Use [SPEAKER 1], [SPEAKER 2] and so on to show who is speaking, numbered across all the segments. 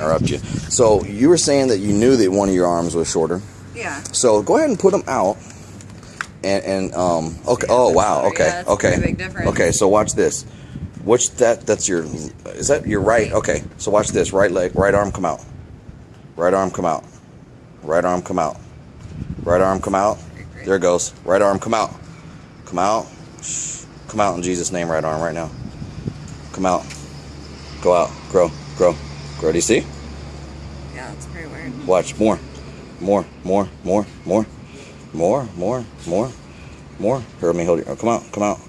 [SPEAKER 1] interrupt you. So you were saying that you knew that one of your arms was shorter.
[SPEAKER 2] Yeah.
[SPEAKER 1] So go ahead and put them out. And and um okay.
[SPEAKER 2] Yeah,
[SPEAKER 1] Oh wow. Okay.
[SPEAKER 2] Yeah,
[SPEAKER 1] okay.
[SPEAKER 2] pretty big difference.
[SPEAKER 1] Okay. So watch this. Which that that's your is that your right? Okay. So watch this. Right leg, right arm come out. Right arm come out. Right arm come out. Right arm come out. There it goes. Right arm come out. Come out. Come out in Jesus' name. Right arm right now. Come out. Go out. Grow. Grow. You see?
[SPEAKER 2] Yeah, it's pretty weird.
[SPEAKER 1] Watch more, more, more, more, more, more, more, more, more. Heard me hold it. Oh, come out, come out.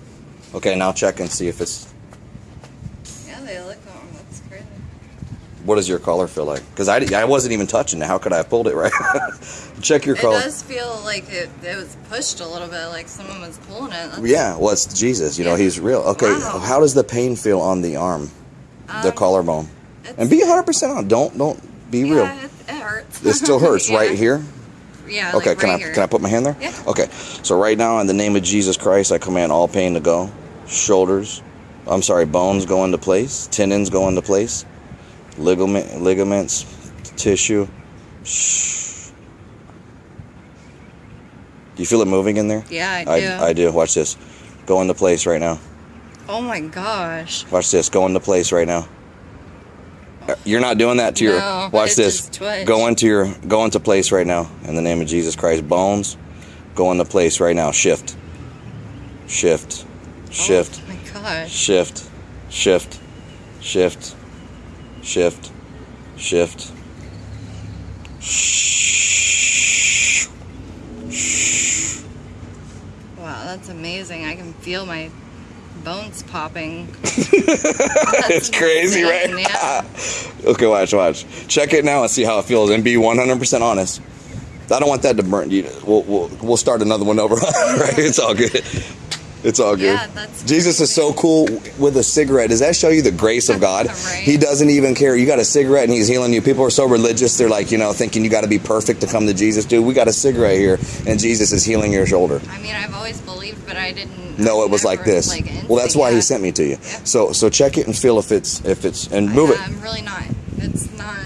[SPEAKER 1] Okay, now check and see if it's.
[SPEAKER 2] Yeah, they look long. That's crazy.
[SPEAKER 1] What does your collar feel like? Because I, I wasn't even touching it. How could I have pulled it right? check your collar.
[SPEAKER 2] It does feel like it, it was pushed a little bit, like someone was pulling it. That's,
[SPEAKER 1] Yeah, well, it's Jesus. You know,
[SPEAKER 2] Yeah.
[SPEAKER 1] he's real. Okay,
[SPEAKER 2] Wow.
[SPEAKER 1] how does the pain feel on the arm, the
[SPEAKER 2] Um,
[SPEAKER 1] collarbone?
[SPEAKER 2] It's-
[SPEAKER 1] And be 100% on. Don't don't be real.
[SPEAKER 2] Yeah, it, it hurts.
[SPEAKER 1] It still hurts
[SPEAKER 2] Yeah.
[SPEAKER 1] right here.
[SPEAKER 2] Yeah.
[SPEAKER 1] Okay,
[SPEAKER 2] like
[SPEAKER 1] can
[SPEAKER 2] right
[SPEAKER 1] I
[SPEAKER 2] here.
[SPEAKER 1] can I put my hand there?
[SPEAKER 2] Yeah.
[SPEAKER 1] Okay. So right now, in the name of Jesus Christ, I command all pain to go. Shoulders, I'm sorry, bones go into place. Tendons go into place. Ligament, ligaments, tissue. Shh. Do you feel it moving in there?
[SPEAKER 2] Yeah, I do.
[SPEAKER 1] I, I do. Watch this. Go into place right now.
[SPEAKER 2] oh my gosh.
[SPEAKER 1] Watch this. Go into place right now. You're not doing that to your.
[SPEAKER 2] No,
[SPEAKER 1] watch this. Go into your. Go into place right now in the name of Jesus Christ. Bones, go into place right now. Shift. Shift. Shift.
[SPEAKER 2] Oh my gosh.
[SPEAKER 1] Shift. Shift. Shift. Shift. Shift.
[SPEAKER 2] Wow, that's amazing. I can feel my bones popping.
[SPEAKER 1] It's crazy, right?
[SPEAKER 2] Yeah.
[SPEAKER 1] Okay, watch, watch. Check it now and see how it feels, and be 100% honest. I don't want that to burn you. We'll, we'll, we'll start another one over. right? It's all good. It's all good.
[SPEAKER 2] Yeah, that's
[SPEAKER 1] Jesus is so cool with a cigarette. Does that show you the grace of God?
[SPEAKER 2] Right.
[SPEAKER 1] He doesn't even care. You got a cigarette and he's healing you. People are so religious. They're like, you know, thinking you got to be perfect to come to Jesus. Dude, we got a cigarette here and Jesus is healing your shoulder.
[SPEAKER 2] I mean, I've always believed, but I didn't.
[SPEAKER 1] No, it was like this.
[SPEAKER 2] Like,
[SPEAKER 1] well, that's why
[SPEAKER 2] yeah.
[SPEAKER 1] he sent me to you.
[SPEAKER 2] Yeah.
[SPEAKER 1] So so check it and feel if it's if it's and
[SPEAKER 2] I-
[SPEAKER 1] move it.
[SPEAKER 2] I'm really not. It's not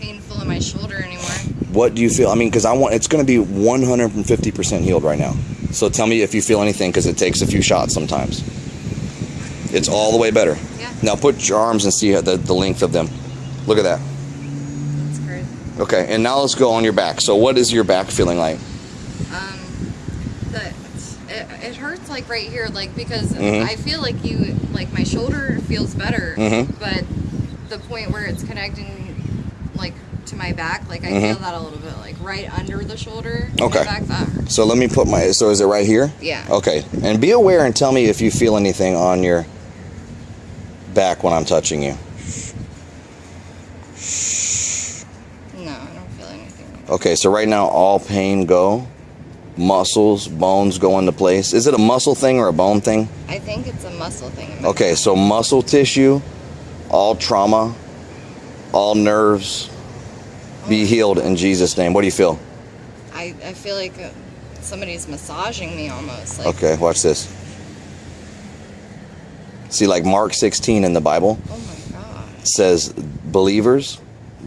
[SPEAKER 2] painful in my shoulder anymore.
[SPEAKER 1] What do you feel? I mean, because I want it's going to be 150% healed right now. So tell me if you feel anything because it takes a few shots sometimes. It's all the way better.
[SPEAKER 2] Yeah.
[SPEAKER 1] Now put your arms and see the, the length of them. Look at that.
[SPEAKER 2] That's crazy.
[SPEAKER 1] Okay, and now let's go on your back. So what is your back feeling like?
[SPEAKER 2] Um, the it, it hurts like right here, like because
[SPEAKER 1] Mhm.
[SPEAKER 2] I feel like you like my shoulder feels better,
[SPEAKER 1] Mhm.
[SPEAKER 2] but the point where it's connecting like to my back, like I
[SPEAKER 1] Mhm.
[SPEAKER 2] feel that a little bit, like right under the shoulder.
[SPEAKER 1] Okay.
[SPEAKER 2] back.
[SPEAKER 1] So let me put my. So is it right here?
[SPEAKER 2] Yeah.
[SPEAKER 1] Okay, and be aware and tell me if you feel anything on your back when I'm touching you.
[SPEAKER 2] No, I don't feel anything.
[SPEAKER 1] Okay, so right now all pain go, muscles, bones go into place. Is it a muscle thing or a bone thing?
[SPEAKER 2] I think it's a muscle thing.
[SPEAKER 1] Okay, so muscle tissue, all trauma, all nerves, be healed in Jesus' name. What do you feel?
[SPEAKER 2] I, I feel like uh, somebody's massaging me almost. Like,
[SPEAKER 1] Okay, watch this. See, like Mark 16 in the Bible
[SPEAKER 2] Oh my god.
[SPEAKER 1] says, believers,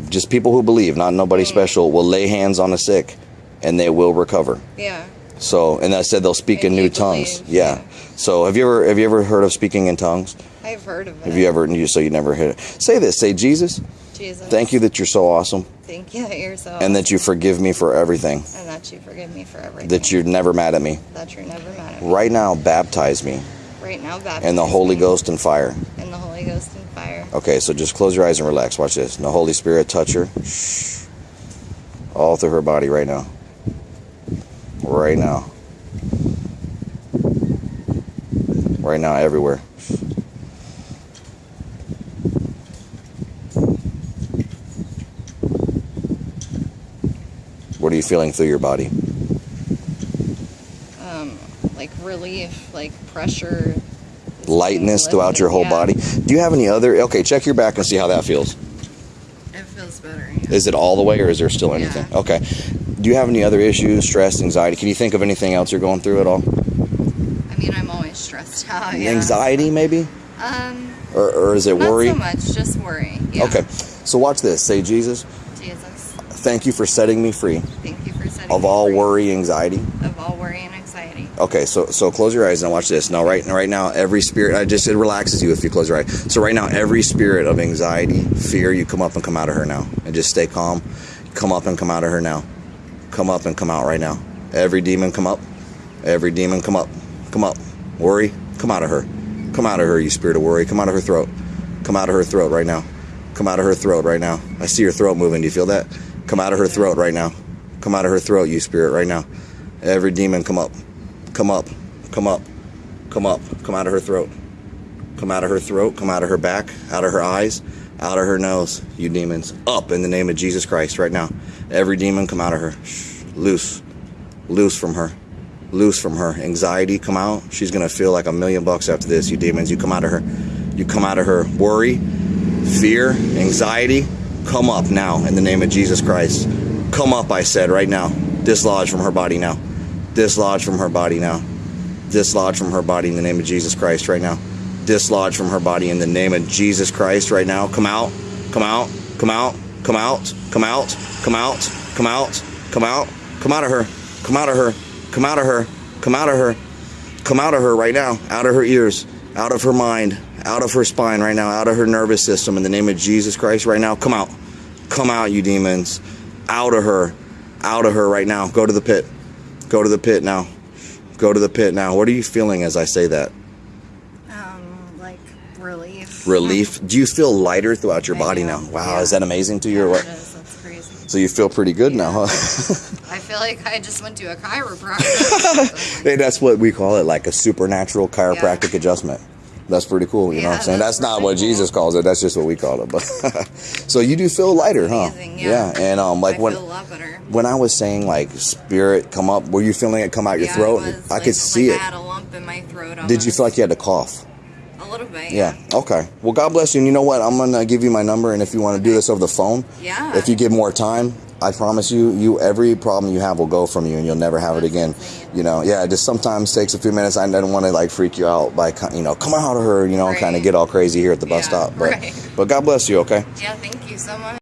[SPEAKER 1] just people who believe, not nobody
[SPEAKER 2] Mm.
[SPEAKER 1] special, will lay hands on the sick and they will recover.
[SPEAKER 2] Yeah.
[SPEAKER 1] So, and I said they'll speak
[SPEAKER 2] And
[SPEAKER 1] in new
[SPEAKER 2] you
[SPEAKER 1] tongues. Yeah.
[SPEAKER 2] yeah.
[SPEAKER 1] So, have you ever have you ever heard of speaking in tongues?
[SPEAKER 2] I've heard of it.
[SPEAKER 1] Have you ever? You so you never heard it. Say this. Say Jesus.
[SPEAKER 2] Jesus.
[SPEAKER 1] Thank you that you're so awesome,
[SPEAKER 2] Thank you that you're so.
[SPEAKER 1] and that you forgive me for everything.
[SPEAKER 2] and that you forgive me for everything.
[SPEAKER 1] That you're never mad at me.
[SPEAKER 2] that you're never mad at me.
[SPEAKER 1] Right now, baptize me
[SPEAKER 2] Right now, baptize
[SPEAKER 1] in the Holy
[SPEAKER 2] me
[SPEAKER 1] Ghost and fire.
[SPEAKER 2] In the Holy Ghost and fire.
[SPEAKER 1] Okay, so just close your eyes and relax. Watch this. And the Holy Spirit touch her. All through her body right now. Right now. Right now, everywhere. What are you feeling through your body?
[SPEAKER 2] Um, like relief, like pressure.
[SPEAKER 1] Lightness throughout your whole
[SPEAKER 2] Yeah.
[SPEAKER 1] body. Do you have any other? Okay, check your back and see how that feels.
[SPEAKER 2] It feels better.
[SPEAKER 1] Is it all the way, or is there still anything?
[SPEAKER 2] Yeah.
[SPEAKER 1] Okay. Do you have any other issues, stress, anxiety? Can you think of anything else you're going through at all?
[SPEAKER 2] I mean, I'm always stressed out. Yeah.
[SPEAKER 1] Anxiety, maybe,
[SPEAKER 2] Um,
[SPEAKER 1] or, or is it
[SPEAKER 2] not
[SPEAKER 1] worry?
[SPEAKER 2] so much, just worry. Yeah.
[SPEAKER 1] Okay. So watch this. Say, Jesus,
[SPEAKER 2] Jesus,
[SPEAKER 1] thank you for setting me free
[SPEAKER 2] thank you for setting
[SPEAKER 1] of all
[SPEAKER 2] free
[SPEAKER 1] worry, anxiety.
[SPEAKER 2] of all worry and anxiety.
[SPEAKER 1] Okay, so so close your eyes and watch this. Now, right right now, every spirit. I just it relaxes you if you close your eyes. So right now, every spirit of anxiety, fear, you come up and come out of her now, and just stay calm. Come up and come out of her now. Come up and come out right now. Every demon, come up. Every demon, come up. Come up. Worry, come out of her. Come out of her, you spirit of worry. Come out of her throat. Come out of her throat right now. Come out of her throat right now. I see your throat moving. Do you feel that? Come out of her throat right now. Come out of her throat, you spirit, right now. Every demon, come up. Come up. Come up. Come up. Come out of her throat. Come out of her throat. Come out of her back. Out of her eyes. Out of her nose, you demons. Up in the name of Jesus Christ right now. Every demon, come out of her. Shh. Loose. Loose from her. Loose from her. Anxiety, come out. She's going to feel like a million bucks after this, you demons. You come out of her. You come out of her. Worry, fear, anxiety, come up now in the name of Jesus Christ. Come up, I said, right now. Dislodge from her body now. Dislodge from her body now. Dislodge from her body in the name of Jesus Christ right now. Dislodge from her body in the name of Jesus Christ right now. Come out. Come out. Come out. Come out. Come out. Come out. Come out. Come out. Come out of her. Come out of her. Come out of her. Come out of her. Come out of her right now. Out of her ears. Out of her mind. Out of her spine right now. Out of her nervous system in the name of Jesus Christ right now. Come out. Come out, you demons. Out of her. Out of her right now. Go to the pit. Go to the pit now. Go to the pit now. What are you feeling as I say that?
[SPEAKER 2] Um, like relief.
[SPEAKER 1] Relief. Do you feel lighter throughout your
[SPEAKER 2] I
[SPEAKER 1] body
[SPEAKER 2] do.
[SPEAKER 1] now? Wow,
[SPEAKER 2] Yeah.
[SPEAKER 1] is that amazing to you or what?
[SPEAKER 2] it is. That's crazy.
[SPEAKER 1] So you feel pretty good now, huh?
[SPEAKER 2] I feel like I just went to a chiropractor.
[SPEAKER 1] hey, that's what we call it, like a supernatural chiropractic
[SPEAKER 2] Yeah.
[SPEAKER 1] adjustment. That's pretty cool, you know what I'm saying? That's not what
[SPEAKER 2] cool.
[SPEAKER 1] Jesus calls it. That's just what we call it. But so you do feel lighter, huh?
[SPEAKER 2] Amazing, yeah.
[SPEAKER 1] and um, like
[SPEAKER 2] I
[SPEAKER 1] when
[SPEAKER 2] feel a lot better.
[SPEAKER 1] when I was saying like spirit come up, were you feeling it come out your
[SPEAKER 2] yeah,
[SPEAKER 1] throat?
[SPEAKER 2] It was,
[SPEAKER 1] I
[SPEAKER 2] like,
[SPEAKER 1] could see
[SPEAKER 2] like
[SPEAKER 1] it.
[SPEAKER 2] I had a lump in my throat.
[SPEAKER 1] Did you feel like you had to cough?
[SPEAKER 2] a little bit?
[SPEAKER 1] Yeah. Okay. Well, God bless you. And you know what? I'm gonna give you my number, and if you want to do this over the phone,
[SPEAKER 2] Yeah.
[SPEAKER 1] If you give more time, I promise you, you every problem you have will go from you, and you'll never have it again. You know, yeah. It just sometimes takes a few minutes. I don't want to like freak you out by you know, come out of her, you know,
[SPEAKER 2] Right.
[SPEAKER 1] kind of get all crazy here at the bus
[SPEAKER 2] Yeah,
[SPEAKER 1] stop. But
[SPEAKER 2] right.
[SPEAKER 1] but God bless you. Okay.
[SPEAKER 2] Yeah. Thank you so much.